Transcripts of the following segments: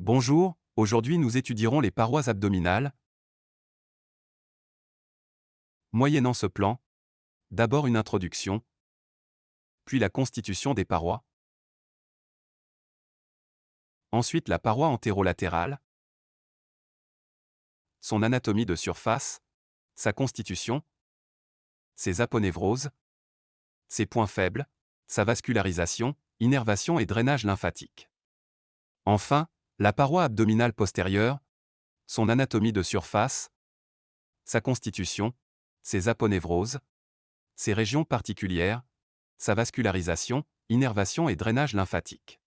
Bonjour, aujourd'hui nous étudierons les parois abdominales. Moyennant ce plan, d'abord une introduction, puis la constitution des parois, ensuite la paroi antérolatérale, son anatomie de surface, sa constitution, ses aponevroses, ses points faibles, sa vascularisation, innervation et drainage lymphatique. Enfin, la paroi abdominale postérieure, son anatomie de surface, sa constitution, ses aponevroses, ses régions particulières, sa vascularisation, innervation et drainage lymphatique.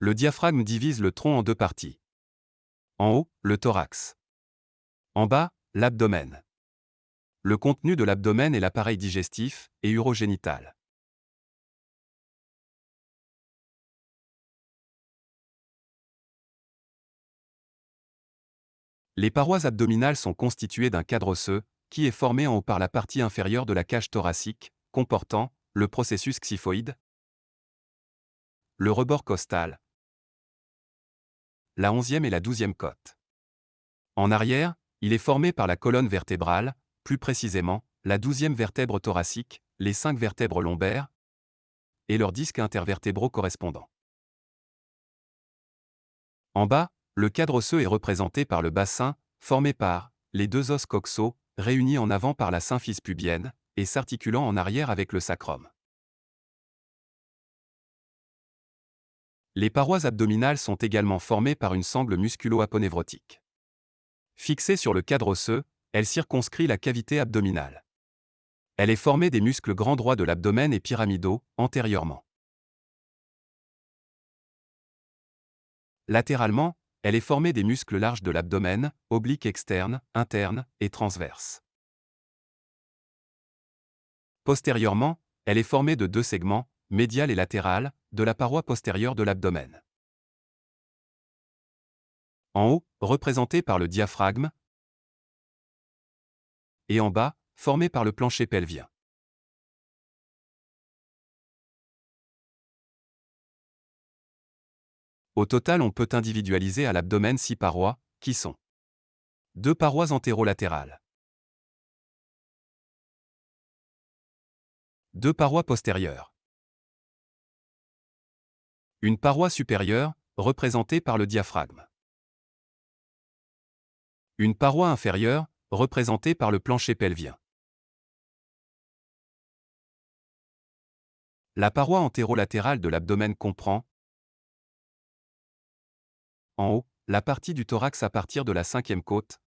Le diaphragme divise le tronc en deux parties. En haut, le thorax. En bas, l'abdomen. Le contenu de l'abdomen est l'appareil digestif et urogénital. Les parois abdominales sont constituées d'un cadre osseux, qui est formé en haut par la partie inférieure de la cage thoracique, comportant le processus xyphoïde, le rebord costal, la onzième et la douzième côte. En arrière, il est formé par la colonne vertébrale, plus précisément, la douzième vertèbre thoracique, les cinq vertèbres lombaires, et leurs disques intervertébraux correspondants. En bas, le cadre osseux est représenté par le bassin, formé par les deux os coxaux, réunis en avant par la symphyse pubienne, et s'articulant en arrière avec le sacrum. Les parois abdominales sont également formées par une sangle musculo-aponévrotique. Fixée sur le cadre osseux, elle circonscrit la cavité abdominale. Elle est formée des muscles grands droits de l'abdomen et pyramidaux, antérieurement. Latéralement, elle est formée des muscles larges de l'abdomen, obliques externes, internes et transverses. Postérieurement, elle est formée de deux segments, médial et latéral, de la paroi postérieure de l'abdomen. En haut, représenté par le diaphragme, et en bas, formé par le plancher pelvien. Au total, on peut individualiser à l'abdomen six parois, qui sont deux parois antérolatérales, deux parois postérieures, une paroi supérieure, représentée par le diaphragme, une paroi inférieure, représentée par le plancher pelvien. La paroi antérolatérale de l'abdomen comprend en haut, la partie du thorax à partir de la cinquième côte,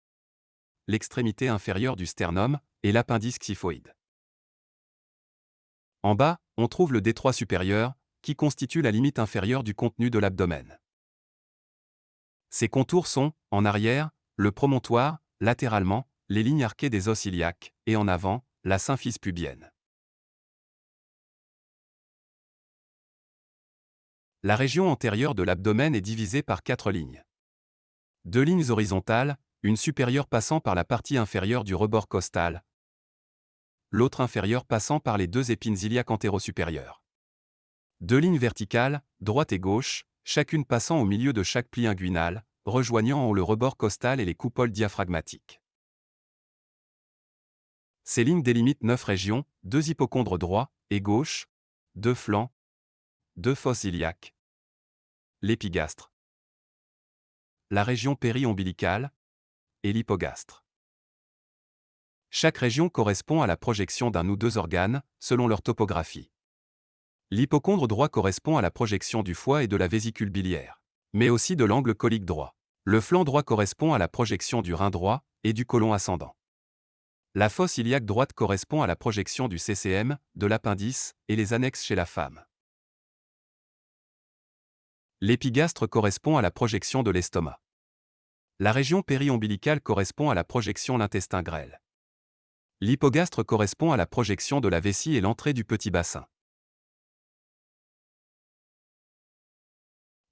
l'extrémité inférieure du sternum et l'appendice xyphoïde. En bas, on trouve le détroit supérieur, qui constitue la limite inférieure du contenu de l'abdomen. Ces contours sont, en arrière, le promontoire, latéralement, les lignes arquées des os iliaques, et en avant, la symphyse pubienne. La région antérieure de l'abdomen est divisée par quatre lignes. Deux lignes horizontales, une supérieure passant par la partie inférieure du rebord costal, l'autre inférieure passant par les deux épines iliaques antéro-supérieures. Deux lignes verticales, droite et gauche, chacune passant au milieu de chaque pli inguinal, rejoignant en haut le rebord costal et les coupoles diaphragmatiques. Ces lignes délimitent neuf régions, deux hypochondres droits et gauche, deux flancs, deux fosses iliaques, l'épigastre, la région péri-ombilicale et l'hypogastre. Chaque région correspond à la projection d'un ou deux organes, selon leur topographie. L'hypochondre droit correspond à la projection du foie et de la vésicule biliaire, mais aussi de l'angle colique droit. Le flanc droit correspond à la projection du rein droit et du côlon ascendant. La fosse iliaque droite correspond à la projection du CCM, de l'appendice et les annexes chez la femme. L'épigastre correspond à la projection de l'estomac. La région périombilicale correspond à la projection l'intestin grêle. L'hypogastre correspond à la projection de la vessie et l'entrée du petit bassin.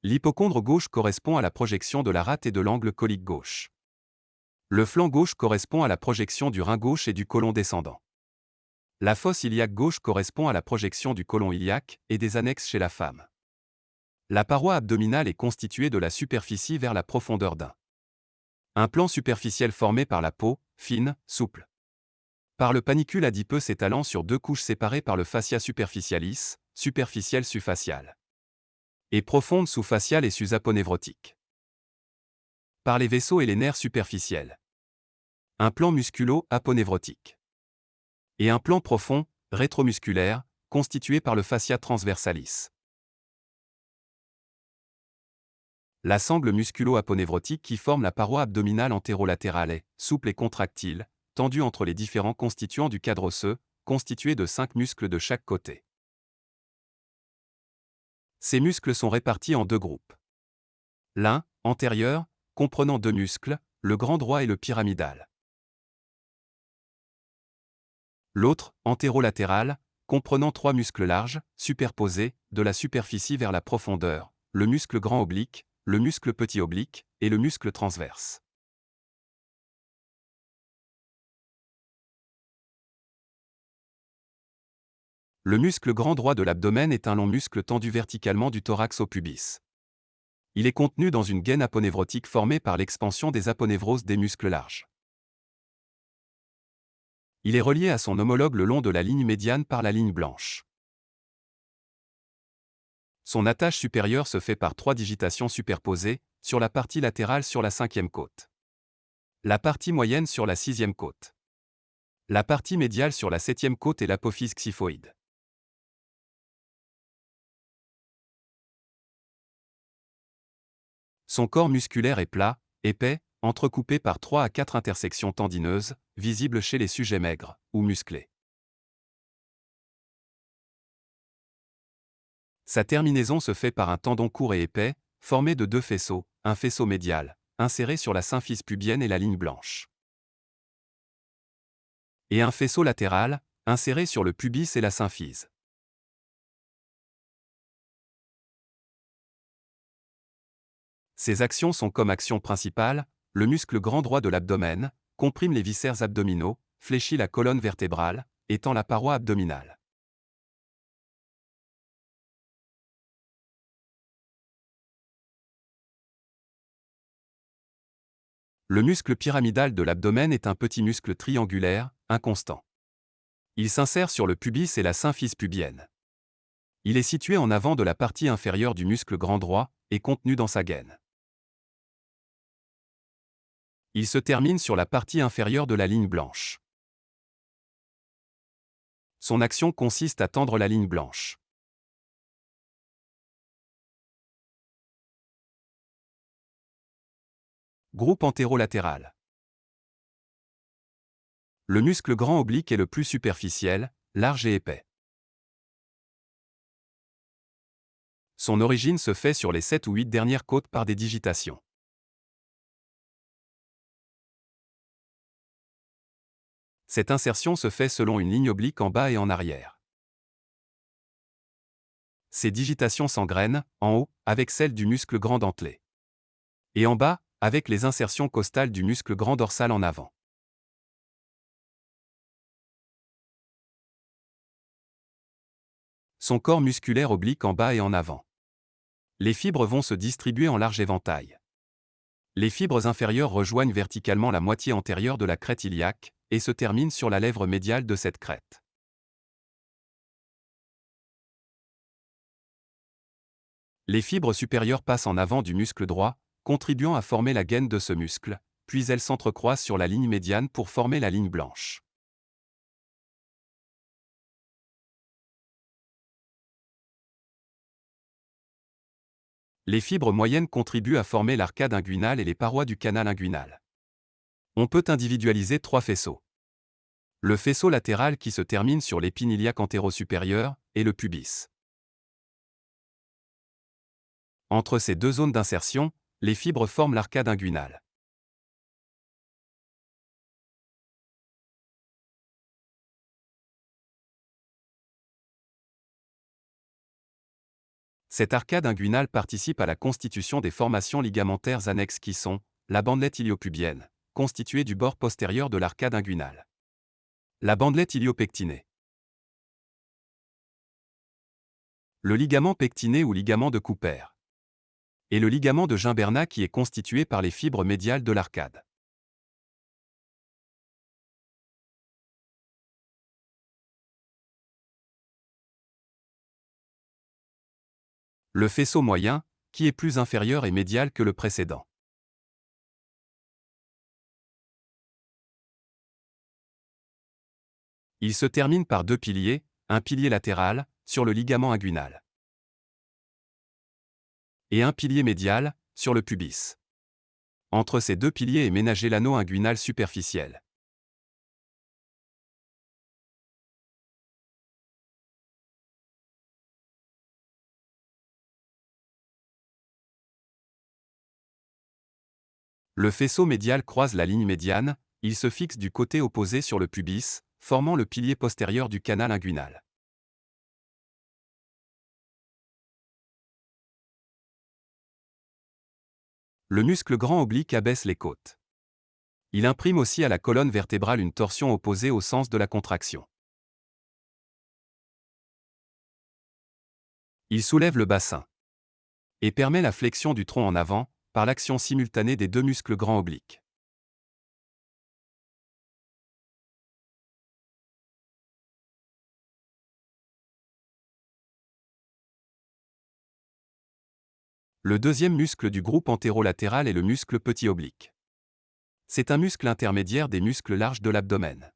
L'hypochondre gauche correspond à la projection de la rate et de l'angle colique gauche. Le flanc gauche correspond à la projection du rein gauche et du côlon descendant. La fosse iliaque gauche correspond à la projection du côlon iliaque et des annexes chez la femme. La paroi abdominale est constituée de la superficie vers la profondeur d'un. Un plan superficiel formé par la peau, fine, souple. Par le panicule adipeux s'étalant sur deux couches séparées par le fascia superficialis, superficiel sous-facial. Et profonde sous-faciale et sus-aponevrotique. Par les vaisseaux et les nerfs superficiels. Un plan musculo-aponevrotique et un plan profond, rétromusculaire, constitué par le fascia transversalis. La sangle musculo-aponevrotique qui forme la paroi abdominale antérolatérale est, souple et contractile, tendue entre les différents constituants du cadre osseux, constitué de cinq muscles de chaque côté. Ces muscles sont répartis en deux groupes. L'un, antérieur, comprenant deux muscles, le grand droit et le pyramidal. L'autre, antérolatéral, comprenant trois muscles larges, superposés, de la superficie vers la profondeur, le muscle grand oblique, le muscle petit oblique, et le muscle transverse. Le muscle grand droit de l'abdomen est un long muscle tendu verticalement du thorax au pubis. Il est contenu dans une gaine aponévrotique formée par l'expansion des aponévroses des muscles larges. Il est relié à son homologue le long de la ligne médiane par la ligne blanche. Son attache supérieure se fait par trois digitations superposées, sur la partie latérale sur la cinquième côte. La partie moyenne sur la sixième côte. La partie médiale sur la septième côte et l'apophyse xyphoïde. Son corps musculaire est plat, épais, entrecoupé par 3 à 4 intersections tendineuses, visibles chez les sujets maigres ou musclés. Sa terminaison se fait par un tendon court et épais, formé de deux faisceaux, un faisceau médial, inséré sur la symphyse pubienne et la ligne blanche. Et un faisceau latéral, inséré sur le pubis et la symphyse. Ces actions sont comme action principale, le muscle grand droit de l'abdomen, comprime les viscères abdominaux, fléchit la colonne vertébrale, étend la paroi abdominale. Le muscle pyramidal de l'abdomen est un petit muscle triangulaire, inconstant. Il s'insère sur le pubis et la symphyse pubienne. Il est situé en avant de la partie inférieure du muscle grand droit et contenu dans sa gaine. Il se termine sur la partie inférieure de la ligne blanche. Son action consiste à tendre la ligne blanche. Groupe antérolatéral. Le muscle grand oblique est le plus superficiel, large et épais. Son origine se fait sur les 7 ou 8 dernières côtes par des digitations. Cette insertion se fait selon une ligne oblique en bas et en arrière. Ces digitations s'engrènent, en haut, avec celles du muscle grand dentelé. Et en bas, avec les insertions costales du muscle grand dorsal en avant. Son corps musculaire oblique en bas et en avant. Les fibres vont se distribuer en large éventail. Les fibres inférieures rejoignent verticalement la moitié antérieure de la crête iliaque, et se termine sur la lèvre médiale de cette crête. Les fibres supérieures passent en avant du muscle droit, contribuant à former la gaine de ce muscle, puis elles s'entrecroisent sur la ligne médiane pour former la ligne blanche. Les fibres moyennes contribuent à former l'arcade inguinale et les parois du canal inguinal. On peut individualiser trois faisceaux. Le faisceau latéral qui se termine sur l'épine iliaque et le pubis. Entre ces deux zones d'insertion, les fibres forment l'arcade inguinale. Cette arcade inguinale participe à la constitution des formations ligamentaires annexes qui sont la bandelette iliopubienne, constituée du bord postérieur de l'arcade inguinale. La bandelette iliopectinée. Le ligament pectiné ou ligament de Cooper et le ligament de Gimbernat qui est constitué par les fibres médiales de l'arcade. Le faisceau moyen, qui est plus inférieur et médial que le précédent. Il se termine par deux piliers, un pilier latéral, sur le ligament inguinal, et un pilier médial, sur le pubis. Entre ces deux piliers est ménagé l'anneau inguinal superficiel. Le faisceau médial croise la ligne médiane, il se fixe du côté opposé sur le pubis, formant le pilier postérieur du canal inguinal. Le muscle grand oblique abaisse les côtes. Il imprime aussi à la colonne vertébrale une torsion opposée au sens de la contraction. Il soulève le bassin et permet la flexion du tronc en avant, par l'action simultanée des deux muscles grands obliques. Le deuxième muscle du groupe antérolatéral est le muscle petit oblique. C'est un muscle intermédiaire des muscles larges de l'abdomen.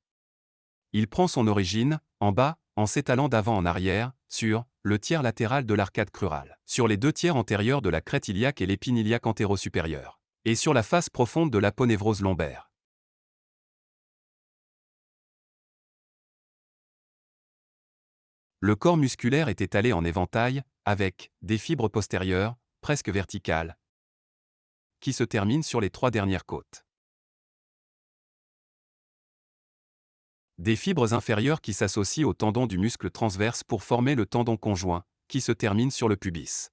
Il prend son origine, en bas, en s'étalant d'avant en arrière, sur le tiers latéral de l'arcade crurale, sur les deux tiers antérieurs de la crête iliaque et l'épine iliaque antéro-supérieure, et sur la face profonde de l'aponévrose lombaire. Le corps musculaire est étalé en éventail, avec des fibres postérieures, presque verticales, qui se terminent sur les trois dernières côtes. Des fibres inférieures qui s'associent au tendon du muscle transverse pour former le tendon conjoint, qui se termine sur le pubis.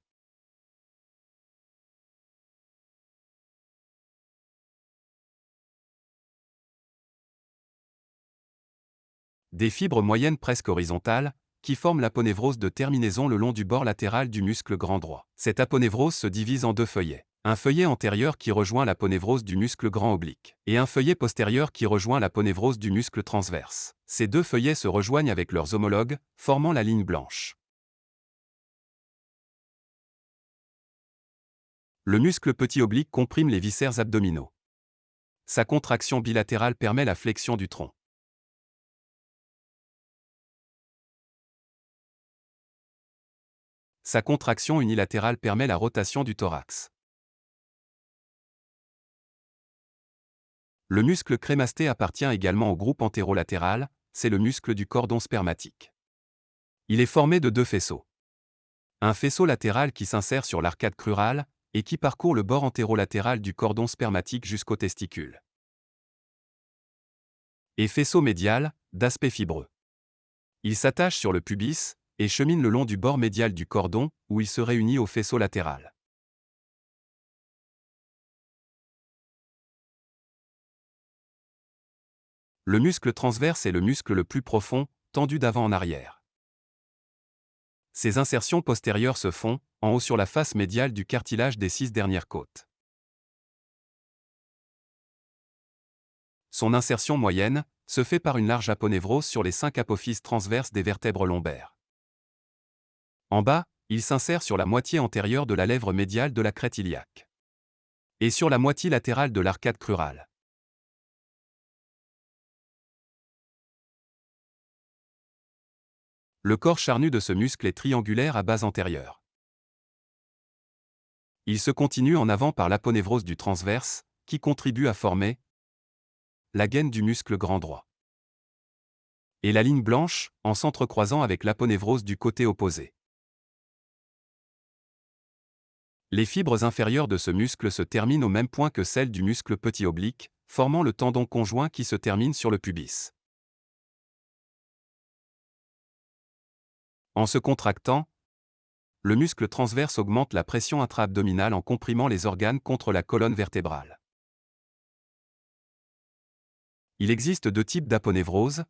Des fibres moyennes presque horizontales, qui forment l'aponévrose de terminaison le long du bord latéral du muscle grand droit. Cette aponévrose se divise en deux feuillets un feuillet antérieur qui rejoint la ponévrose du muscle grand oblique, et un feuillet postérieur qui rejoint la ponévrose du muscle transverse. Ces deux feuillets se rejoignent avec leurs homologues, formant la ligne blanche. Le muscle petit oblique comprime les viscères abdominaux. Sa contraction bilatérale permet la flexion du tronc. Sa contraction unilatérale permet la rotation du thorax. Le muscle crémasté appartient également au groupe antérolatéral, c'est le muscle du cordon spermatique. Il est formé de deux faisceaux. Un faisceau latéral qui s'insère sur l'arcade crurale et qui parcourt le bord antérolatéral du cordon spermatique jusqu'au testicule. Et faisceau médial, d'aspect fibreux. Il s'attache sur le pubis et chemine le long du bord médial du cordon, où il se réunit au faisceau latéral. Le muscle transverse est le muscle le plus profond, tendu d'avant en arrière. Ces insertions postérieures se font, en haut sur la face médiale du cartilage des six dernières côtes. Son insertion moyenne se fait par une large aponévrose sur les cinq apophyses transverses des vertèbres lombaires. En bas, il s'insère sur la moitié antérieure de la lèvre médiale de la crête iliaque. Et sur la moitié latérale de l'arcade crurale. Le corps charnu de ce muscle est triangulaire à base antérieure. Il se continue en avant par l'aponévrose du transverse, qui contribue à former la gaine du muscle grand droit. Et la ligne blanche, en s'entrecroisant avec l'aponévrose du côté opposé. Les fibres inférieures de ce muscle se terminent au même point que celles du muscle petit oblique, formant le tendon conjoint qui se termine sur le pubis. En se contractant, le muscle transverse augmente la pression intra-abdominale en comprimant les organes contre la colonne vertébrale. Il existe deux types d'aponévrose.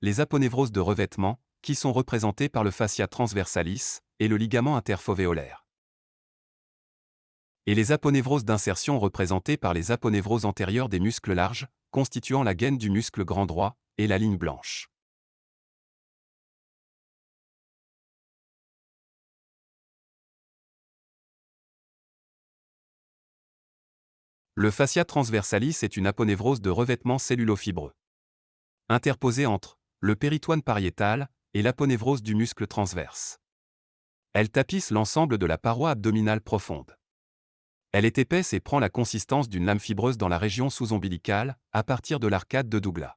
Les aponévroses de revêtement, qui sont représentés par le fascia transversalis et le ligament interfovéolaire. Et les aponevroses d'insertion représentées par les aponevroses antérieures des muscles larges, constituant la gaine du muscle grand droit, et la ligne blanche. Le fascia transversalis est une aponévrose de revêtement cellulofibreux. Interposée entre le péritoine pariétal et l'aponévrose du muscle transverse. Elle tapisse l'ensemble de la paroi abdominale profonde. Elle est épaisse et prend la consistance d'une lame fibreuse dans la région sous-ombilicale, à partir de l'arcade de Douglas.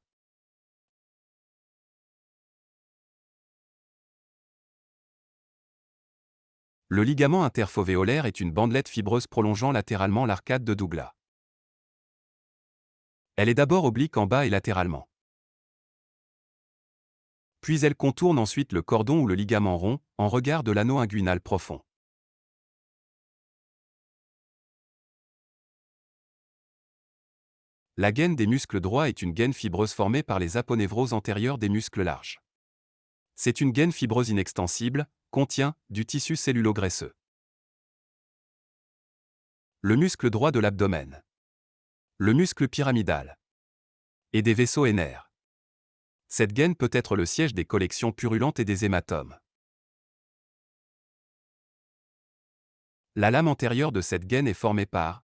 Le ligament interfovéolaire est une bandelette fibreuse prolongeant latéralement l'arcade de Douglas. Elle est d'abord oblique en bas et latéralement. Puis elle contourne ensuite le cordon ou le ligament rond, en regard de l'anneau inguinal profond. La gaine des muscles droits est une gaine fibreuse formée par les aponevroses antérieures des muscles larges. C'est une gaine fibreuse inextensible, contient du tissu cellulo-graisseux. Le muscle droit de l'abdomen le muscle pyramidal et des vaisseaux ainaires. Cette gaine peut être le siège des collections purulentes et des hématomes. La lame antérieure de cette gaine est formée par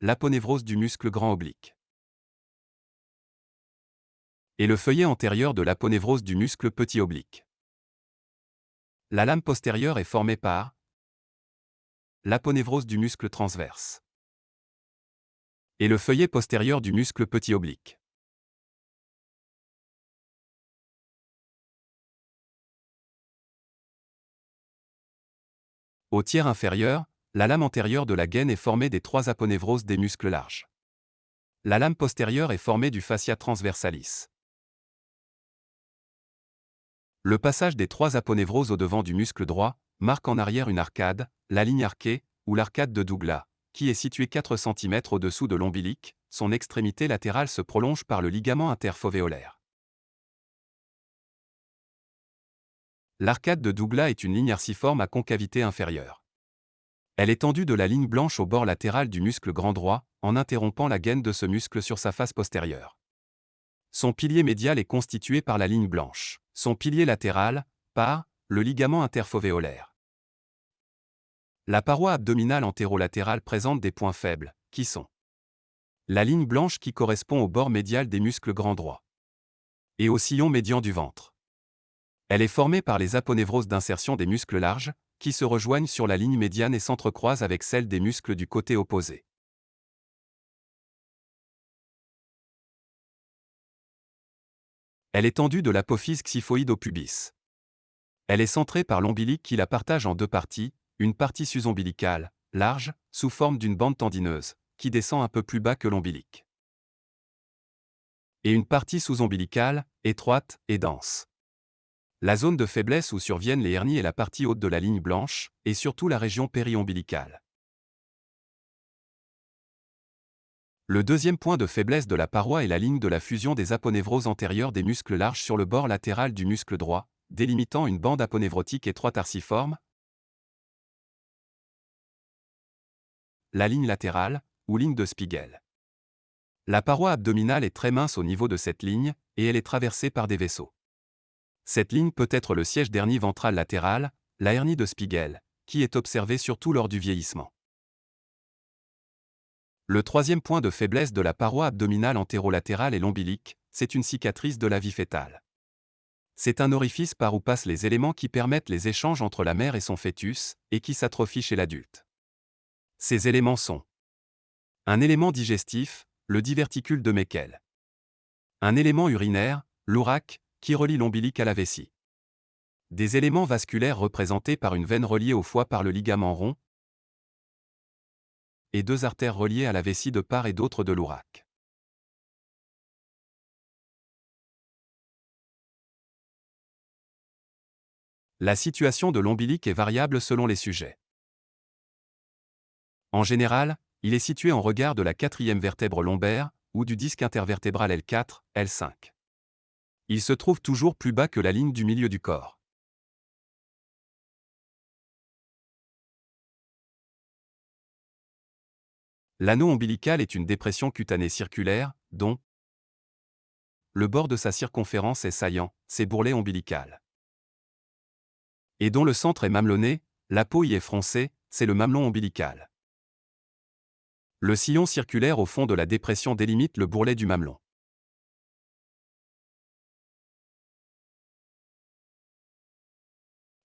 l'aponévrose du muscle grand oblique et le feuillet antérieur de l'aponévrose du muscle petit oblique. La lame postérieure est formée par l'aponévrose du muscle transverse et le feuillet postérieur du muscle petit oblique. Au tiers inférieur, la lame antérieure de la gaine est formée des trois aponevroses des muscles larges. La lame postérieure est formée du fascia transversalis. Le passage des trois aponevroses au devant du muscle droit marque en arrière une arcade, la ligne arquée, ou l'arcade de Douglas, qui est situé 4 cm au-dessous de l'ombilic, son extrémité latérale se prolonge par le ligament interfovéolaire. L'arcade de Douglas est une ligne arciforme à concavité inférieure. Elle est tendue de la ligne blanche au bord latéral du muscle grand droit, en interrompant la gaine de ce muscle sur sa face postérieure. Son pilier médial est constitué par la ligne blanche. Son pilier latéral, par le ligament interfovéolaire. La paroi abdominale antérolatérale présente des points faibles, qui sont la ligne blanche qui correspond au bord médial des muscles grand droit et au sillon médian du ventre. Elle est formée par les aponevroses d'insertion des muscles larges, qui se rejoignent sur la ligne médiane et s'entrecroisent avec celle des muscles du côté opposé. Elle est tendue de l'apophyse xyphoïde au pubis. Elle est centrée par l'ombilic qui la partage en deux parties, une partie sus-ombilicale, large, sous forme d'une bande tendineuse, qui descend un peu plus bas que l'ombilic. Et une partie sous-ombilicale, étroite et dense. La zone de faiblesse où surviennent les hernies est la partie haute de la ligne blanche, et surtout la région périombilicale. Le deuxième point de faiblesse de la paroi est la ligne de la fusion des aponevroses antérieures des muscles larges sur le bord latéral du muscle droit, délimitant une bande aponévrotique étroite arciforme, la ligne latérale, ou ligne de Spiegel. La paroi abdominale est très mince au niveau de cette ligne, et elle est traversée par des vaisseaux. Cette ligne peut être le siège d'hernie ventrale latérale, la hernie de Spiegel, qui est observée surtout lors du vieillissement. Le troisième point de faiblesse de la paroi abdominale antérolatérale est l'ombilic, c'est une cicatrice de la vie fétale. C'est un orifice par où passent les éléments qui permettent les échanges entre la mère et son fœtus, et qui s'atrophie chez l'adulte. Ces éléments sont un élément digestif, le diverticule de Meckel. Un élément urinaire, l'ourac, qui relie l'ombilic à la vessie. Des éléments vasculaires représentés par une veine reliée au foie par le ligament rond, et deux artères reliées à la vessie de part et d'autre de l'ourac. La situation de l'ombilic est variable selon les sujets. En général, il est situé en regard de la quatrième vertèbre lombaire, ou du disque intervertébral L4, L5. Il se trouve toujours plus bas que la ligne du milieu du corps. L'anneau ombilical est une dépression cutanée circulaire, dont le bord de sa circonférence est saillant, c'est bourrelet ombilical. Et dont le centre est mamelonné, la peau y est froncée, c'est le mamelon ombilical. Le sillon circulaire au fond de la dépression délimite le bourrelet du mamelon.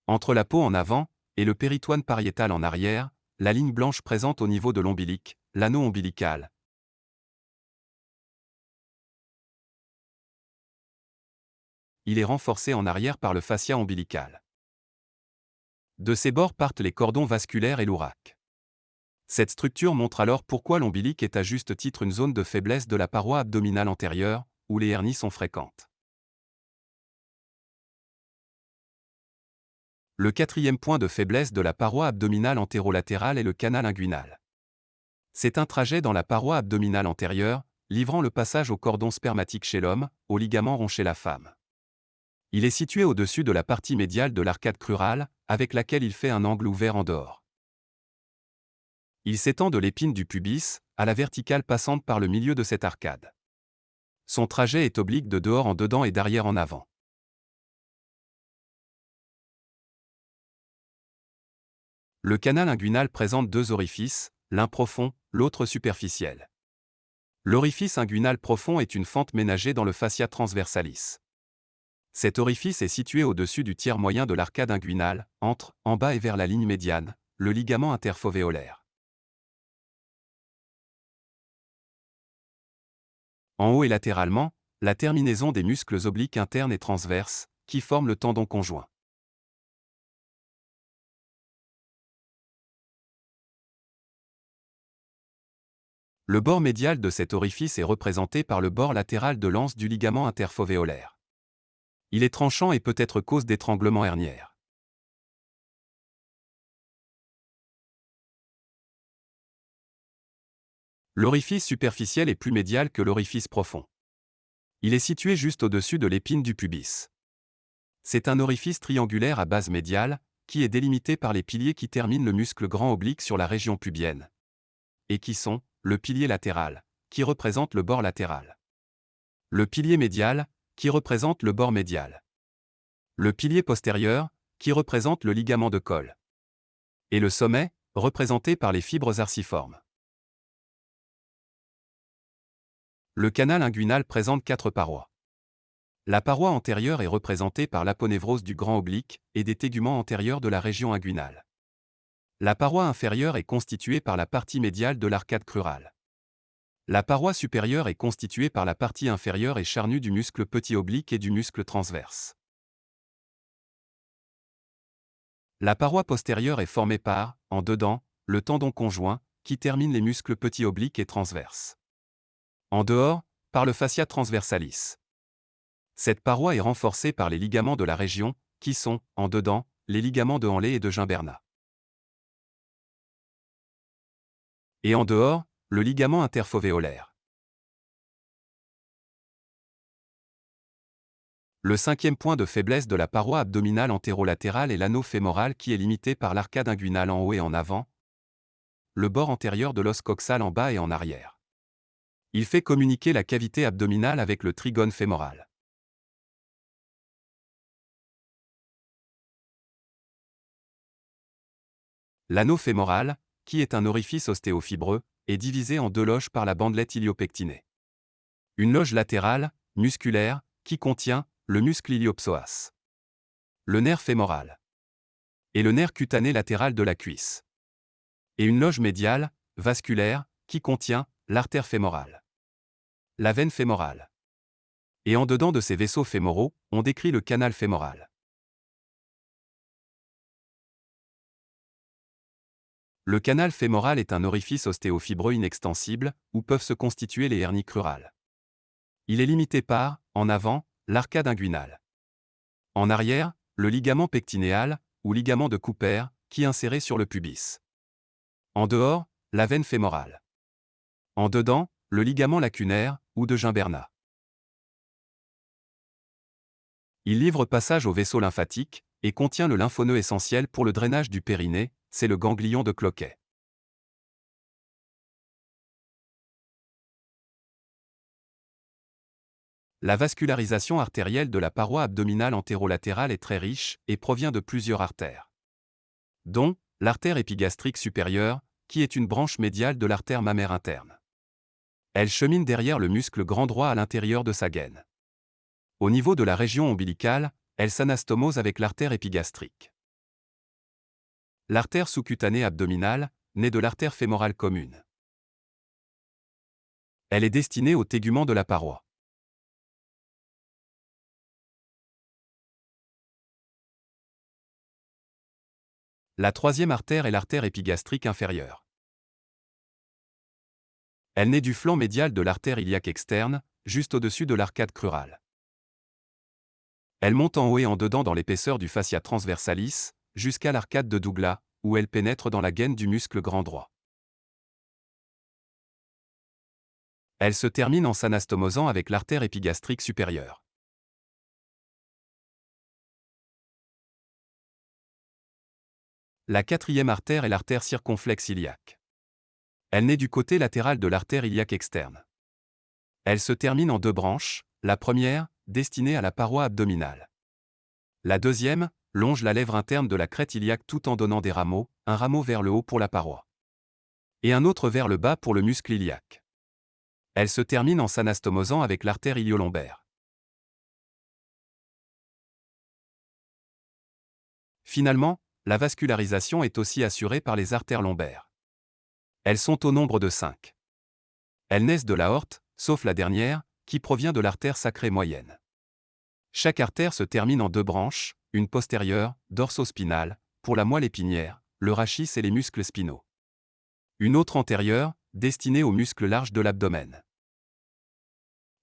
Entre la peau en avant et le péritoine pariétal en arrière, la ligne blanche présente au niveau de l'ombilic, l'anneau ombilical. Il est renforcé en arrière par le fascia ombilical. De ses bords partent les cordons vasculaires et l'ourac. Cette structure montre alors pourquoi l'ombilic est à juste titre une zone de faiblesse de la paroi abdominale antérieure, où les hernies sont fréquentes. Le quatrième point de faiblesse de la paroi abdominale antérolatérale est le canal inguinal. C'est un trajet dans la paroi abdominale antérieure, livrant le passage au cordon spermatique chez l'homme, au ligament rond chez la femme. Il est situé au-dessus de la partie médiale de l'arcade crurale, avec laquelle il fait un angle ouvert en dehors. Il s'étend de l'épine du pubis, à la verticale passante par le milieu de cette arcade. Son trajet est oblique de dehors en dedans et d'arrière en avant. Le canal inguinal présente deux orifices, l'un profond, l'autre superficiel. L'orifice inguinal profond est une fente ménagée dans le fascia transversalis. Cet orifice est situé au-dessus du tiers moyen de l'arcade inguinale, entre, en bas et vers la ligne médiane, le ligament interfovéolaire. En haut et latéralement, la terminaison des muscles obliques internes et transverses, qui forment le tendon conjoint. Le bord médial de cet orifice est représenté par le bord latéral de l'anse du ligament interfovéolaire. Il est tranchant et peut être cause d'étranglement herniaire. L'orifice superficiel est plus médial que l'orifice profond. Il est situé juste au-dessus de l'épine du pubis. C'est un orifice triangulaire à base médiale, qui est délimité par les piliers qui terminent le muscle grand oblique sur la région pubienne. Et qui sont, le pilier latéral, qui représente le bord latéral. Le pilier médial, qui représente le bord médial. Le pilier postérieur, qui représente le ligament de col. Et le sommet, représenté par les fibres arciformes. Le canal inguinal présente quatre parois. La paroi antérieure est représentée par l'aponévrose du grand oblique et des téguments antérieurs de la région inguinale. La paroi inférieure est constituée par la partie médiale de l'arcade crurale. La paroi supérieure est constituée par la partie inférieure et charnue du muscle petit oblique et du muscle transverse. La paroi postérieure est formée par, en dedans, le tendon conjoint, qui termine les muscles petit oblique et transverse. En dehors, par le fascia transversalis. Cette paroi est renforcée par les ligaments de la région, qui sont, en dedans, les ligaments de Hanley et de Gimberna. Et en dehors, le ligament interfovéolaire. Le cinquième point de faiblesse de la paroi abdominale antérolatérale est l'anneau fémoral qui est limité par l'arcade inguinale en haut et en avant, le bord antérieur de l'os coxal en bas et en arrière. Il fait communiquer la cavité abdominale avec le trigone fémoral. L'anneau fémoral, qui est un orifice ostéofibreux, est divisé en deux loges par la bandelette iliopectinée. Une loge latérale, musculaire, qui contient le muscle iliopsoas. Le nerf fémoral. Et le nerf cutané latéral de la cuisse. Et une loge médiale, vasculaire, qui contient l'artère fémorale. La veine fémorale. Et en dedans de ces vaisseaux fémoraux, on décrit le canal fémoral. Le canal fémoral est un orifice ostéofibreux inextensible, où peuvent se constituer les hernies crurales. Il est limité par, en avant, l'arcade inguinale. En arrière, le ligament pectinéal, ou ligament de Cooper, qui est inséré sur le pubis. En dehors, la veine fémorale. En dedans, le ligament lacunaire, ou de Gimberna. Il livre passage au vaisseau lymphatique et contient le lymphoneux essentiel pour le drainage du périnée, c'est le ganglion de Cloquet. La vascularisation artérielle de la paroi abdominale antérolatérale est très riche et provient de plusieurs artères. Dont l'artère épigastrique supérieure, qui est une branche médiale de l'artère mammaire interne. Elle chemine derrière le muscle grand droit à l'intérieur de sa gaine. Au niveau de la région ombilicale, elle s'anastomose avec l'artère épigastrique. L'artère sous-cutanée abdominale, née de l'artère fémorale commune. Elle est destinée au tégument de la paroi. La troisième artère est l'artère épigastrique inférieure. Elle naît du flanc médial de l'artère iliaque externe, juste au-dessus de l'arcade crurale. Elle monte en haut et en dedans dans l'épaisseur du fascia transversalis, jusqu'à l'arcade de Douglas, où elle pénètre dans la gaine du muscle grand droit. Elle se termine en s'anastomosant avec l'artère épigastrique supérieure. La quatrième artère est l'artère circonflexe iliaque. Elle naît du côté latéral de l'artère iliaque externe. Elle se termine en deux branches, la première, destinée à la paroi abdominale. La deuxième, longe la lèvre interne de la crête iliaque tout en donnant des rameaux, un rameau vers le haut pour la paroi. Et un autre vers le bas pour le muscle iliaque. Elle se termine en s'anastomosant avec l'artère iliolombaire. Finalement, la vascularisation est aussi assurée par les artères lombaires. Elles sont au nombre de cinq. Elles naissent de l'aorte, sauf la dernière, qui provient de l'artère sacrée moyenne. Chaque artère se termine en deux branches, une postérieure, dorsospinale, pour la moelle épinière, le rachis et les muscles spinaux. Une autre antérieure, destinée aux muscles larges de l'abdomen.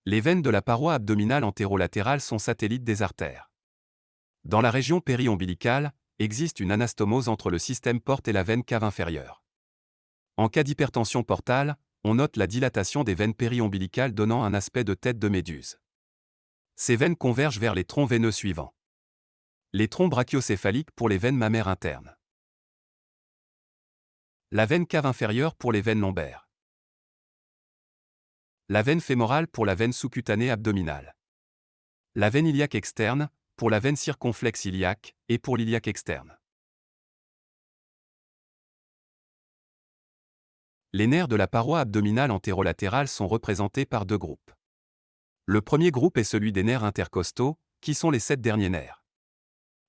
Les veines de la paroi abdominale antérolatérale sont satellites des artères. Dans la région périombilicale, existe une anastomose entre le système porte et la veine cave inférieure. En cas d'hypertension portale, on note la dilatation des veines périombilicales donnant un aspect de tête de méduse. Ces veines convergent vers les troncs veineux suivants. Les troncs brachiocéphaliques pour les veines mammaires internes. La veine cave inférieure pour les veines lombaires. La veine fémorale pour la veine sous-cutanée abdominale. La veine iliaque externe, pour la veine circonflexe iliaque et pour l'iliaque externe. Les nerfs de la paroi abdominale antérolatérale sont représentés par deux groupes. Le premier groupe est celui des nerfs intercostaux, qui sont les sept derniers nerfs.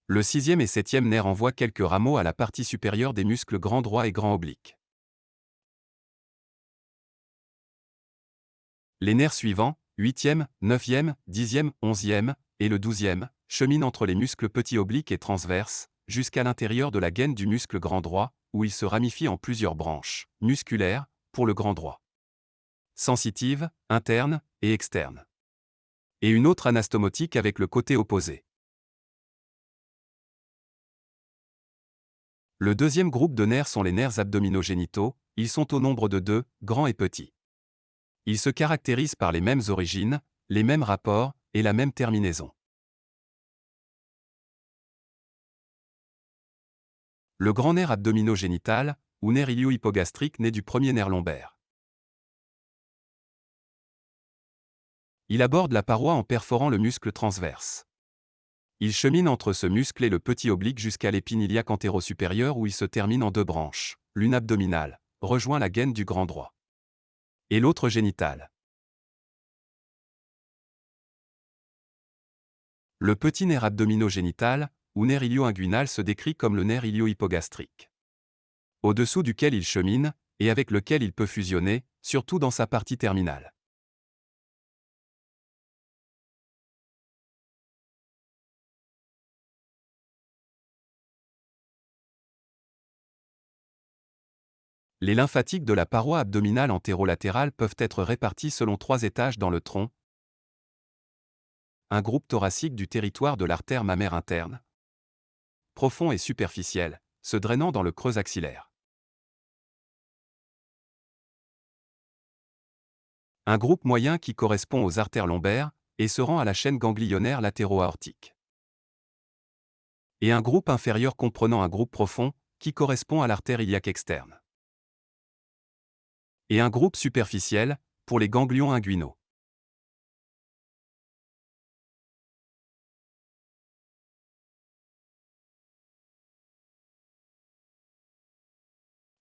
Le sixième et septième nerf envoient quelques rameaux à la partie supérieure des muscles grand droit et grand oblique. Les nerfs suivants, huitième, neuvième, dixième, onzième, et le douzième, chemine entre les muscles petits obliques et transverses, jusqu'à l'intérieur de la gaine du muscle grand droit, où il se ramifie en plusieurs branches, musculaires, pour le grand droit. Sensitive, interne et externe. Et une autre anastomotique avec le côté opposé. Le deuxième groupe de nerfs sont les nerfs abdominogénitaux, ils sont au nombre de deux, grands et petits. Ils se caractérisent par les mêmes origines, les mêmes rapports et la même terminaison. Le grand nerf abdominogénital, ou nerf ilio-hypogastrique naît du premier nerf lombaire. Il aborde la paroi en perforant le muscle transverse. Il chemine entre ce muscle et le petit oblique jusqu'à l'épine iliaque antéro-supérieure où il se termine en deux branches, l'une abdominale, rejoint la gaine du grand droit. Et l'autre génitale. Le petit nerf abdominogénital, ou nerf ilio-inguinal se décrit comme le nerf ilio-hypogastrique. Au-dessous duquel il chemine, et avec lequel il peut fusionner, surtout dans sa partie terminale. Les lymphatiques de la paroi abdominale antérolatérale peuvent être répartis selon trois étages dans le tronc. Un groupe thoracique du territoire de l'artère mammaire interne, profond et superficiel, se drainant dans le creux axillaire. Un groupe moyen qui correspond aux artères lombaires et se rend à la chaîne ganglionnaire latéro-aortique. Et un groupe inférieur comprenant un groupe profond, qui correspond à l'artère iliaque externe. Et un groupe superficiel, pour les ganglions inguinaux.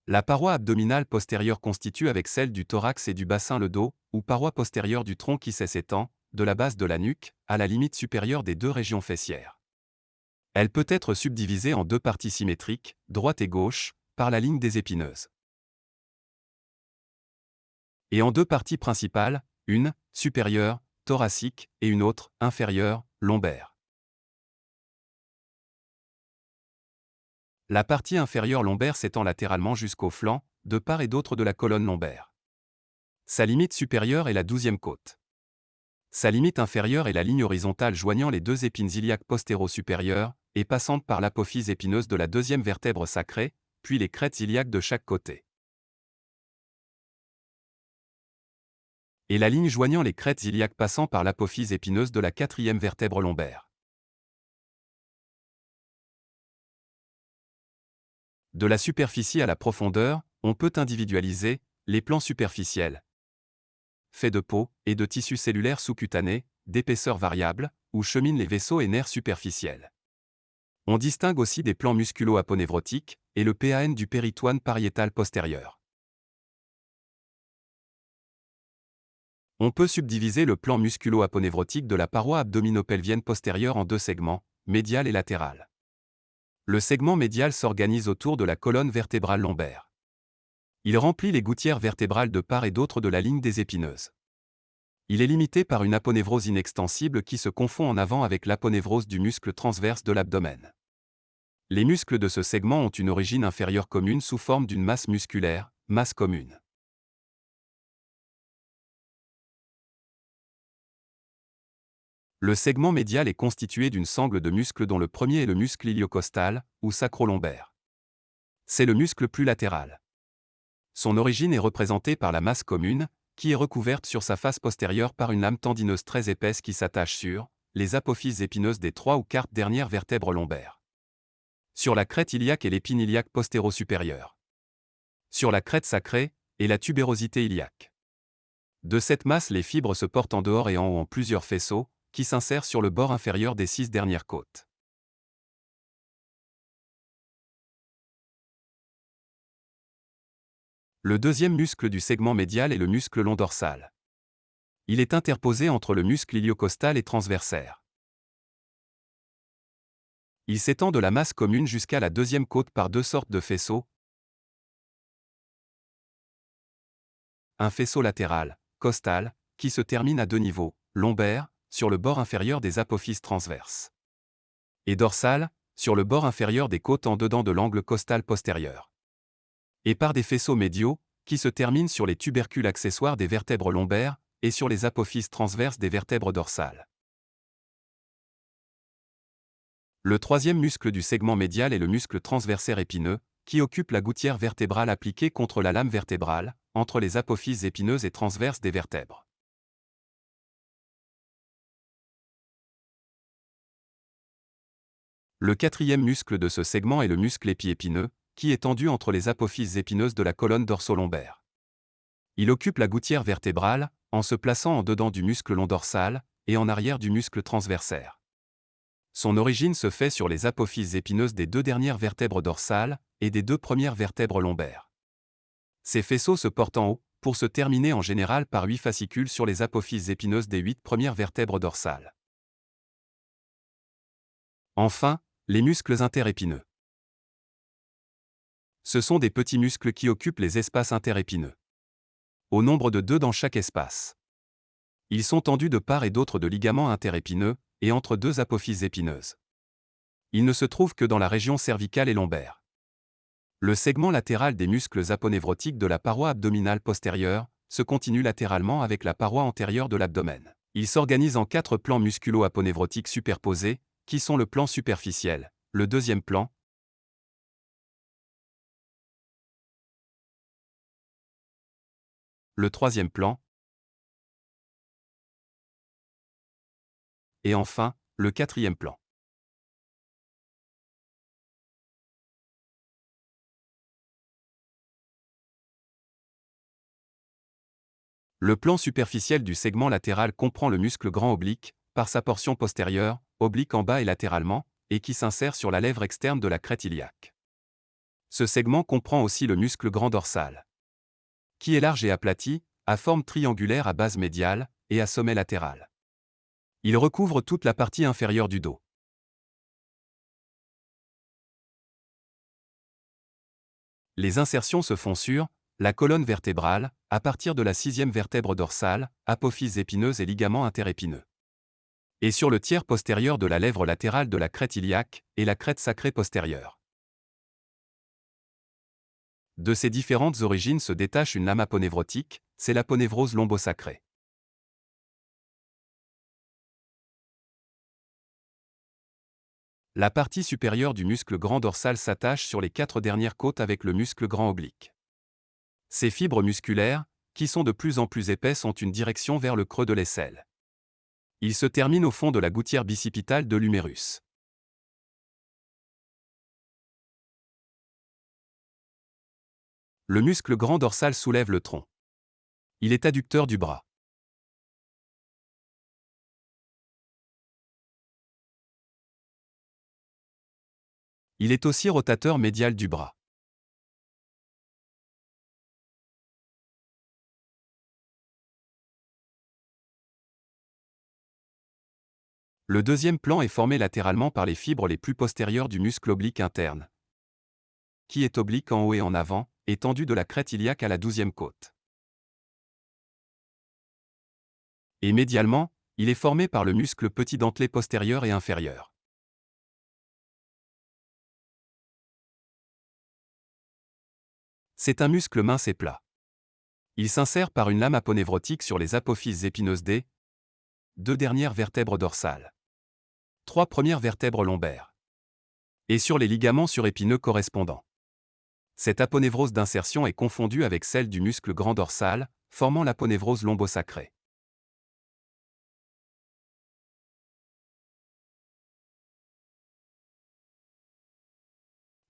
La paroi abdominale postérieure constitue avec celle du thorax et du bassin le dos, ou paroi postérieure du tronc qui s'étend, de la base de la nuque, à la limite supérieure des deux régions fessières. Elle peut être subdivisée en deux parties symétriques, droite et gauche, par la ligne des épineuses. Et en deux parties principales, une, supérieure, thoracique, et une autre, inférieure, lombaire. La partie inférieure lombaire s'étend latéralement jusqu'au flanc, de part et d'autre de la colonne lombaire. Sa limite supérieure est la douzième côte. Sa limite inférieure est la ligne horizontale joignant les deux épines iliaques postéro-supérieures, et passant par l'apophyse épineuse de la deuxième vertèbre sacrée, puis les crêtes iliaques de chaque côté. Et la ligne joignant les crêtes iliaques passant par l'apophyse épineuse de la quatrième vertèbre lombaire. De la superficie à la profondeur, on peut individualiser les plans superficiels, faits de peau et de tissus cellulaires sous-cutanés, d'épaisseur variable, où cheminent les vaisseaux et nerfs superficiels. On distingue aussi des plans musculo-aponevrotiques et le PAN du péritoine pariétal postérieur. On peut subdiviser le plan musculo-aponevrotique de la paroi abdominopelvienne postérieure en deux segments, médial et latéral. Le segment médial s'organise autour de la colonne vertébrale lombaire. Il remplit les gouttières vertébrales de part et d'autre de la ligne des épineuses. Il est limité par une aponévrose inextensible qui se confond en avant avec l'aponévrose du muscle transverse de l'abdomen. Les muscles de ce segment ont une origine inférieure commune sous forme d'une masse musculaire, masse commune. Le segment médial est constitué d'une sangle de muscles dont le premier est le muscle iliocostal, ou sacro-lombaire. C'est le muscle plus latéral. Son origine est représentée par la masse commune, qui est recouverte sur sa face postérieure par une lame tendineuse très épaisse qui s'attache sur les apophyses épineuses des trois ou quatre dernières vertèbres lombaires. Sur la crête iliaque et l'épine iliaque postéro-supérieure. Sur la crête sacrée et la tubérosité iliaque. De cette masse, les fibres se portent en dehors et en haut en plusieurs faisceaux, qui s'insère sur le bord inférieur des six dernières côtes. Le deuxième muscle du segment médial est le muscle long dorsal. Il est interposé entre le muscle iliocostal et transversaire. Il s'étend de la masse commune jusqu'à la deuxième côte par deux sortes de faisceaux. Un faisceau latéral, costal, qui se termine à deux niveaux, lombaire, sur le bord inférieur des apophyses transverses. Et dorsale, sur le bord inférieur des côtes en dedans de l'angle costal postérieur. Et par des faisceaux médiaux, qui se terminent sur les tubercules accessoires des vertèbres lombaires et sur les apophyses transverses des vertèbres dorsales. Le troisième muscle du segment médial est le muscle transversaire épineux, qui occupe la gouttière vertébrale appliquée contre la lame vertébrale, entre les apophyses épineuses et transverses des vertèbres. Le quatrième muscle de ce segment est le muscle épiépineux, qui est tendu entre les apophyses épineuses de la colonne dorso-lombaire. Il occupe la gouttière vertébrale, en se plaçant en dedans du muscle long dorsal et en arrière du muscle transversaire. Son origine se fait sur les apophyses épineuses des deux dernières vertèbres dorsales et des deux premières vertèbres lombaires. Ces faisceaux se portent en haut, pour se terminer en général par huit fascicules sur les apophyses épineuses des huit premières vertèbres dorsales. Enfin, les muscles interépineux. Ce sont des petits muscles qui occupent les espaces interépineux. Au nombre de deux dans chaque espace. Ils sont tendus de part et d'autre de ligaments interépineux, et entre deux apophyses épineuses. Ils ne se trouvent que dans la région cervicale et lombaire. Le segment latéral des muscles aponévrotiques de la paroi abdominale postérieure se continue latéralement avec la paroi antérieure de l'abdomen. Il s'organise en quatre plans musculo-aponévrotiques superposés, qui sont le plan superficiel, le deuxième plan, le troisième plan, et enfin, le quatrième plan. Le plan superficiel du segment latéral comprend le muscle grand oblique, par sa portion postérieure, oblique en bas et latéralement, et qui s'insère sur la lèvre externe de la crête iliaque. Ce segment comprend aussi le muscle grand dorsal, qui est large et aplati, à forme triangulaire à base médiale et à sommet latéral. Il recouvre toute la partie inférieure du dos. Les insertions se font sur la colonne vertébrale, à partir de la sixième vertèbre dorsale, apophyse épineuse et ligament interépineux. Et sur le tiers postérieur de la lèvre latérale de la crête iliaque et la crête sacrée postérieure. De ces différentes origines se détache une lame aponévrotique, c'est l'aponévrose lombosacrée. La partie supérieure du muscle grand dorsal s'attache sur les quatre dernières côtes avec le muscle grand oblique. Ces fibres musculaires, qui sont de plus en plus épaisses, ont une direction vers le creux de l'aisselle. Ils se terminent au fond de la gouttière bicipitale de l'humérus. Le muscle grand dorsal soulève le tronc. Il est adducteur du bras. Il est aussi rotateur médial du bras. Le deuxième plan est formé latéralement par les fibres les plus postérieures du muscle oblique interne, qui est oblique en haut et en avant, étendu de la crête iliaque à la douzième côte. Et médialement, il est formé par le muscle petit dentelé postérieur et inférieur. C'est un muscle mince et plat. Il s'insère par une lame aponévrotique sur les apophyses épineuses des deux dernières vertèbres dorsales, trois premières vertèbres lombaires, et sur les ligaments surépineux correspondants. Cette aponévrose d'insertion est confondue avec celle du muscle grand dorsal, formant l'aponévrose lombosacrée.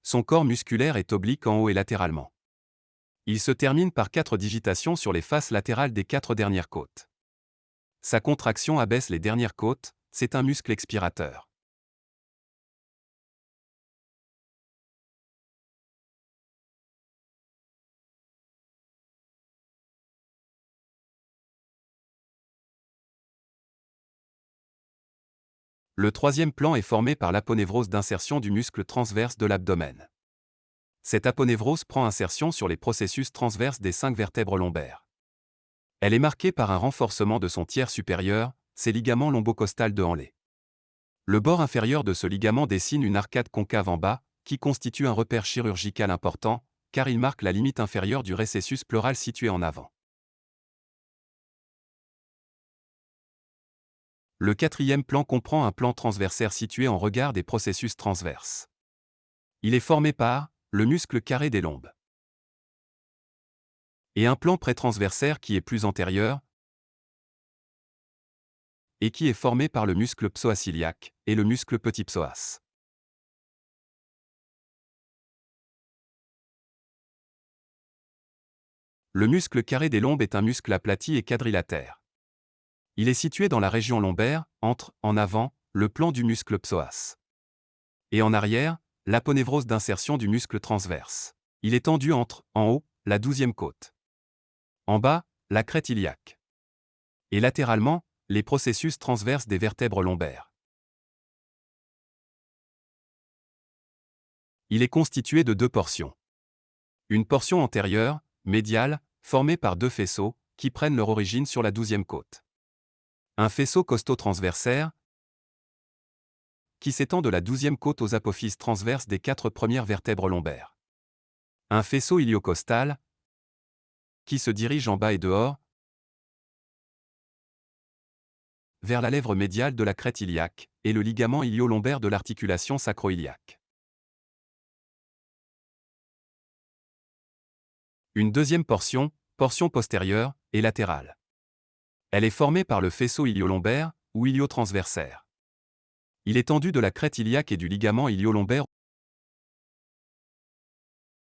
Son corps musculaire est oblique en haut et latéralement. Il se termine par quatre digitations sur les faces latérales des quatre dernières côtes. Sa contraction abaisse les dernières côtes, c'est un muscle expirateur. Le troisième plan est formé par l'aponévrose d'insertion du muscle transverse de l'abdomen. Cette aponévrose prend insertion sur les processus transverses des cinq vertèbres lombaires. Elle est marquée par un renforcement de son tiers supérieur, ses ligaments lombocostales de Hanley. Le bord inférieur de ce ligament dessine une arcade concave en bas, qui constitue un repère chirurgical important, car il marque la limite inférieure du récessus pleural situé en avant. Le quatrième plan comprend un plan transversaire situé en regard des processus transverses. Il est formé par le muscle carré des lombes. Et un plan prétransversaire qui est plus antérieur et qui est formé par le muscle psoas iliaque et le muscle petit psoas. Le muscle carré des lombes est un muscle aplati et quadrilatère. Il est situé dans la région lombaire, entre, en avant, le plan du muscle psoas. Et en arrière, l'aponévrose d'insertion du muscle transverse. Il est tendu entre, en haut, la douzième côte. En bas, la crête iliaque. Et latéralement, les processus transverses des vertèbres lombaires. Il est constitué de deux portions. Une portion antérieure, médiale, formée par deux faisceaux, qui prennent leur origine sur la douzième côte. Un faisceau costaud transversaire, qui s'étend de la douzième côte aux apophyses transverses des quatre premières vertèbres lombaires. Un faisceau iliocostal, qui se dirige en bas et dehors, vers la lèvre médiale de la crête iliaque, et le ligament ilio-lombaire de l'articulation sacro-iliaque. Une deuxième portion, portion postérieure, et latérale. Elle est formée par le faisceau ilio-lombaire, ou ilio-transversaire. Il est tendu de la crête iliaque et du ligament ilio-lombaire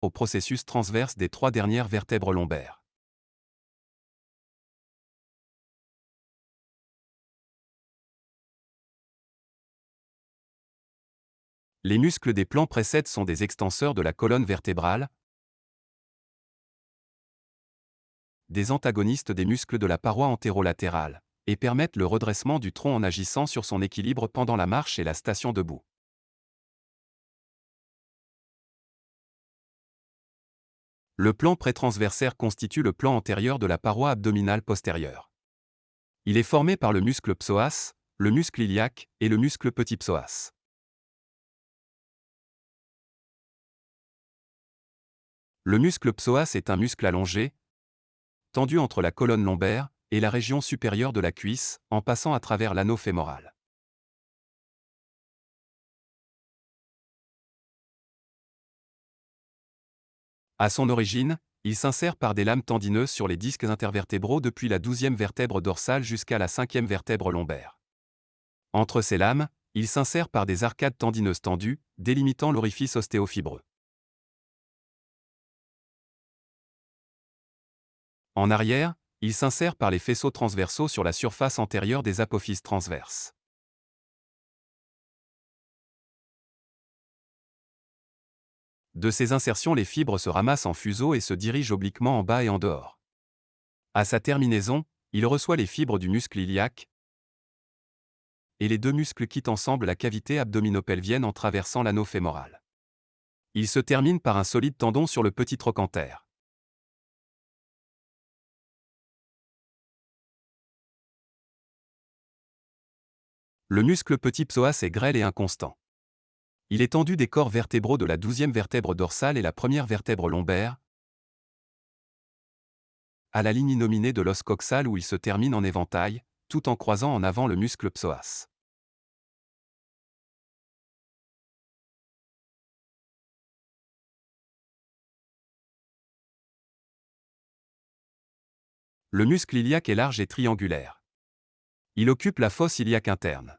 au processus transverse des trois dernières vertèbres lombaires. Les muscles des plans précèdes sont des extenseurs de la colonne vertébrale, des antagonistes des muscles de la paroi antérolatérale, et permettent le redressement du tronc en agissant sur son équilibre pendant la marche et la station debout. Le plan prétransversaire constitue le plan antérieur de la paroi abdominale postérieure. Il est formé par le muscle psoas, le muscle iliaque et le muscle petit psoas. Le muscle psoas est un muscle allongé, tendu entre la colonne lombaire et la région supérieure de la cuisse, en passant à travers l'anneau fémoral. À son origine, il s'insère par des lames tendineuses sur les disques intervertébraux depuis la douzième vertèbre dorsale jusqu'à la cinquième vertèbre lombaire. Entre ces lames, il s'insère par des arcades tendineuses tendues, délimitant l'orifice ostéofibreux. En arrière, il s'insère par les faisceaux transversaux sur la surface antérieure des apophyses transverses. De ces insertions, les fibres se ramassent en fuseau et se dirigent obliquement en bas et en dehors. À sa terminaison, il reçoit les fibres du muscle iliaque et les deux muscles quittent ensemble la cavité abdominopelvienne en traversant l'anneau fémoral. Il se termine par un solide tendon sur le petit trochanter. Le muscle petit psoas est grêle et inconstant. Il est tendu des corps vertébraux de la douzième vertèbre dorsale et la première vertèbre lombaire, à la ligne nominée de l'os coxal où il se termine en éventail, tout en croisant en avant le muscle psoas. Le muscle iliaque est large et triangulaire. Il occupe la fosse iliaque interne.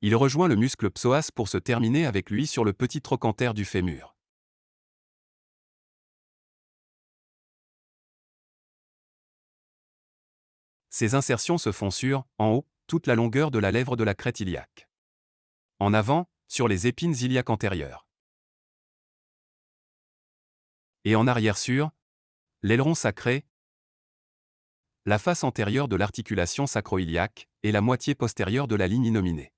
Il rejoint le muscle psoas pour se terminer avec lui sur le petit trochanter du fémur. Ces insertions se font sur, en haut, toute la longueur de la lèvre de la crête iliaque. En avant, sur les épines iliaques antérieures. Et en arrière sur, l'aileron sacré, la face antérieure de l'articulation sacro-iliaque et la moitié postérieure de la ligne nominée.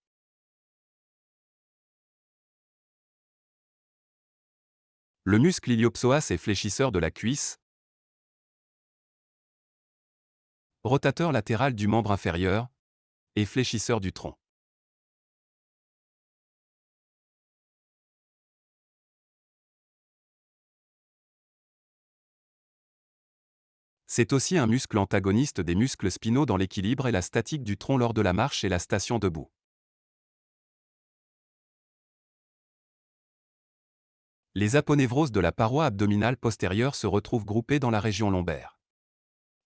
Le muscle iliopsoas est fléchisseur de la cuisse, rotateur latéral du membre inférieur et fléchisseur du tronc. C'est aussi un muscle antagoniste des muscles spinaux dans l'équilibre et la statique du tronc lors de la marche et la station debout. les aponevroses de la paroi abdominale postérieure se retrouvent groupées dans la région lombaire.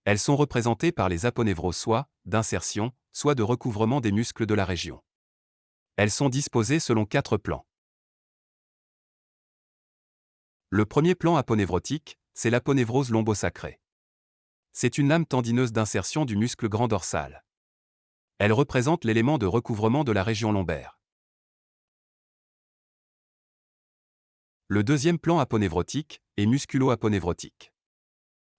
Elles sont représentées par les aponevroses soit d'insertion, soit de recouvrement des muscles de la région. Elles sont disposées selon quatre plans. Le premier plan aponevrotique, c'est l'aponevrose lombosacrée. C'est une lame tendineuse d'insertion du muscle grand dorsal. Elle représente l'élément de recouvrement de la région lombaire. Le deuxième plan aponévrotique est musculo-aponévrotique.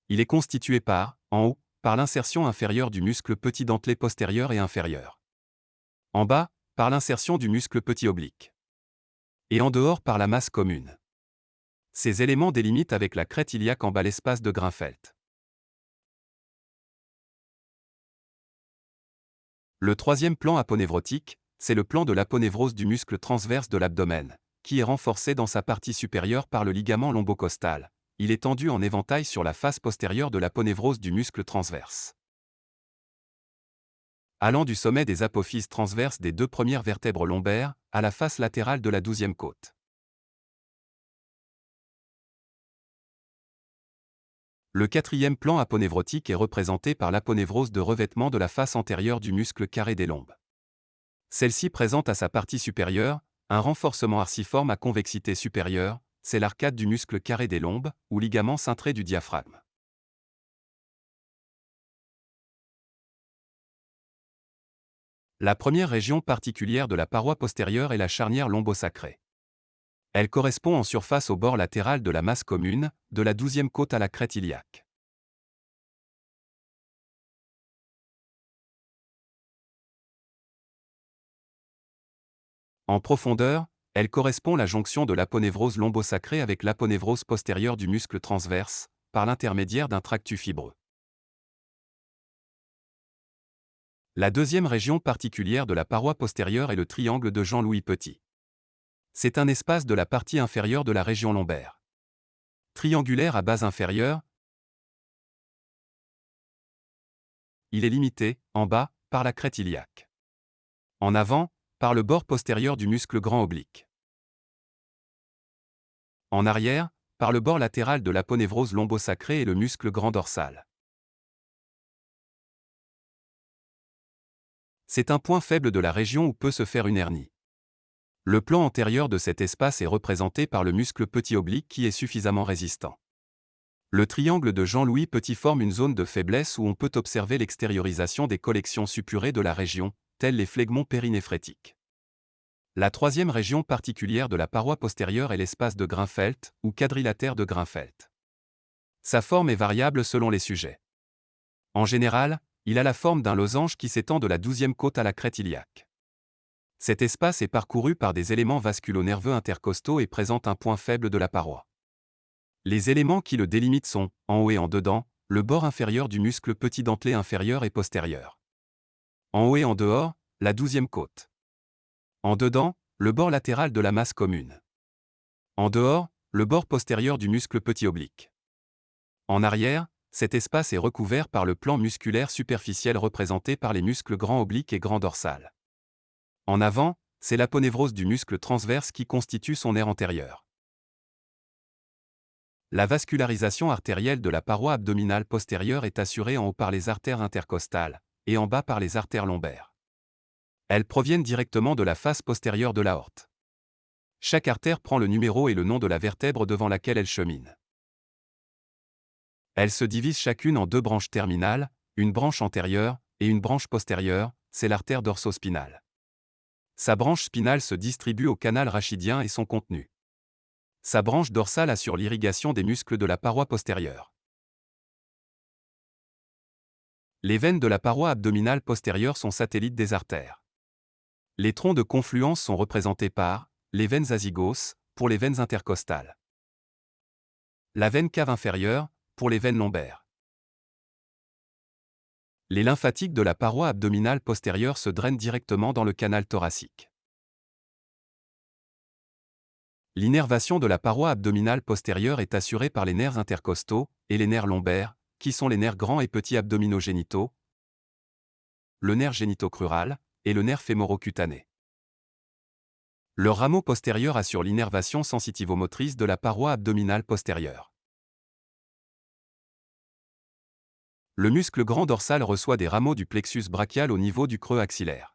Il est constitué par, en haut, par l'insertion inférieure du muscle petit dentelé postérieur et inférieur. En bas, par l'insertion du muscle petit oblique. Et en dehors par la masse commune. Ces éléments délimitent avec la crête iliaque en bas l'espace de Grinfeld. Le troisième plan aponévrotique, c'est le plan de l'aponévrose du muscle transverse de l'abdomen, qui est renforcé dans sa partie supérieure par le ligament lombocostal. Il est tendu en éventail sur la face postérieure de l'aponévrose du muscle transverse. Allant du sommet des apophyses transverses des deux premières vertèbres lombaires à la face latérale de la douzième côte. Le quatrième plan aponévrotique est représenté par l'aponévrose de revêtement de la face antérieure du muscle carré des lombes. Celle-ci présente à sa partie supérieure un renforcement arciforme à convexité supérieure, c'est l'arcade du muscle carré des lombes, ou ligament cintré du diaphragme. La première région particulière de la paroi postérieure est la charnière lombosacrée. Elle correspond en surface au bord latéral de la masse commune, de la douzième côte à la crête iliaque. En profondeur, elle correspond la jonction de l'aponévrose lombosacrée avec l'aponévrose postérieure du muscle transverse, par l'intermédiaire d'un tractus fibreux. La deuxième région particulière de la paroi postérieure est le triangle de Jean-Louis Petit. C'est un espace de la partie inférieure de la région lombaire. Triangulaire à base inférieure, il est limité, en bas, par la crête iliaque. En avant, par le bord postérieur du muscle grand oblique. En arrière, par le bord latéral de l'aponévrose lombosacrée et le muscle grand dorsal. C'est un point faible de la région où peut se faire une hernie. Le plan antérieur de cet espace est représenté par le muscle petit oblique qui est suffisamment résistant. Le triangle de Jean-Louis Petit forme une zone de faiblesse où on peut observer l'extériorisation des collections suppurées de la région, tels les phlegmons périnéphrétiques. La troisième région particulière de la paroi postérieure est l'espace de Grinfeld, ou quadrilatère de Grinfeld. Sa forme est variable selon les sujets. En général, il a la forme d'un losange qui s'étend de la douzième côte à la crête iliaque. Cet espace est parcouru par des éléments vasculo-nerveux intercostaux et présente un point faible de la paroi. Les éléments qui le délimitent sont, en haut et en dedans, le bord inférieur du muscle petit dentelé inférieur et postérieur. En haut et en dehors, la douzième côte. En dedans, le bord latéral de la masse commune. En dehors, le bord postérieur du muscle petit oblique. En arrière, cet espace est recouvert par le plan musculaire superficiel représenté par les muscles grand oblique et grand dorsal. En avant, c'est l'aponévrose du muscle transverse qui constitue son aire antérieure. La vascularisation artérielle de la paroi abdominale postérieure est assurée en haut par les artères intercostales, et en bas par les artères lombaires. Elles proviennent directement de la face postérieure de l'aorte. Chaque artère prend le numéro et le nom de la vertèbre devant laquelle elle chemine. Elles se divisent chacune en deux branches terminales, une branche antérieure et une branche postérieure, c'est l'artère dorsospinale. Sa branche spinale se distribue au canal rachidien et son contenu. Sa branche dorsale assure l'irrigation des muscles de la paroi postérieure. Les veines de la paroi abdominale postérieure sont satellites des artères. Les troncs de confluence sont représentés par les veines azygos, pour les veines intercostales. La veine cave inférieure, pour les veines lombaires. Les lymphatiques de la paroi abdominale postérieure se drainent directement dans le canal thoracique. L'innervation de la paroi abdominale postérieure est assurée par les nerfs intercostaux et les nerfs lombaires, qui sont les nerfs grands et petits abdominogénitaux, le nerf génitocrural et le nerf fémorocutané. Le rameau postérieur assure l'innervation sensitivomotrice de la paroi abdominale postérieure. Le muscle grand dorsal reçoit des rameaux du plexus brachial au niveau du creux axillaire.